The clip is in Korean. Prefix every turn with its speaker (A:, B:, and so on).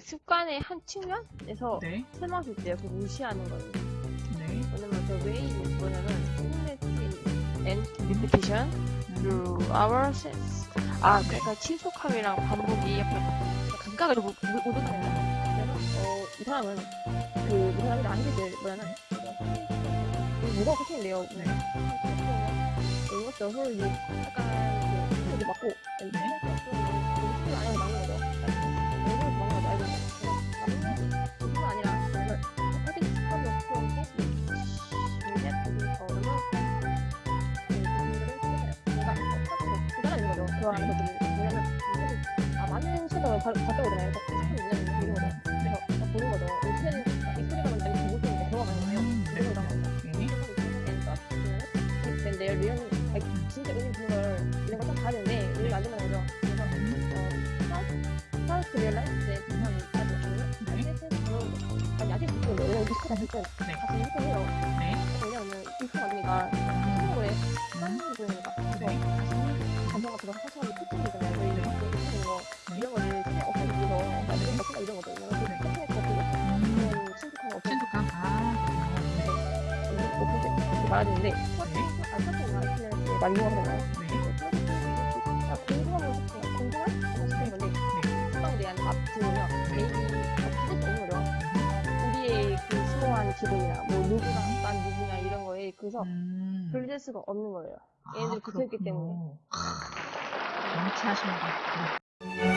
A: 시간의 한 측면에서
B: 네.
A: 설명할 때요. 그 무시하는 거예요.
B: 네.
A: 왜냐면 the way 뭐냐면 significant and repetition
B: 음.
A: through our sense. 아, 그러니까 친속함이랑 반복이 약간 감각을 못, 못, 못 얻어내요. 그래서 어, 이 사람은 그, 이 사람이 나한테 뭐냐면 뭐가 코팅인데요.
B: 네.
A: 서로 이제 약간 그 소리 맞고
B: 네.
A: 그 안에 것들이 뭐냐면 아 많은 섀도우를 봤다 오잖아요. 그래서 참 있는 거죠. 그래서 딱 보는 거죠. 이 소리가 이 소리가 먼저 보고 있는데 들어가는 거예요.
B: 네.
A: 그래서.
B: 네.
A: 근데 리얼 아니, 진짜 의미 있는 걸 이런 걸딱 봐야 되는데 의미가 안 되는 거죠. 그래서 어, realize that 사람이 아주 아니면 아니 아직 무슨 왜냐면
B: 네.
A: 다시 이렇게 해요.
B: 네.
A: 왜냐면 아니니까 한국에
B: 음.
A: 쌍이 보이니까 그래서
B: 네.
A: 감정가 들어서 사실은 특징이잖아요. 저희 이렇게 하는 거 이런 거를 그냥 없애기 위해서 나 이런 거 이런 거죠. 이런 거
B: 네.
A: 특징의 것들
B: 음.
A: 그런 친숙한 거 없애기
B: 친숙함. 아.
A: 이렇게 말하는데 아 사실은 아이스는 많이 이용하잖아요.
B: 네.
A: 궁금한 거 궁금한 시키는 건데 수방에 대한 앞뒤며 개인이 없을 없는 거죠. 우리의 그 수호한 기분이나 뭐 누구나 난 누구냐 이런 거에 그래서
B: 음.
A: 분리될 수가 없는 거예요.
B: 아,
A: 얘네들이 붙어있기
B: 그렇군요.
A: 때문에.
B: 아, 명치하시는 것 같아요.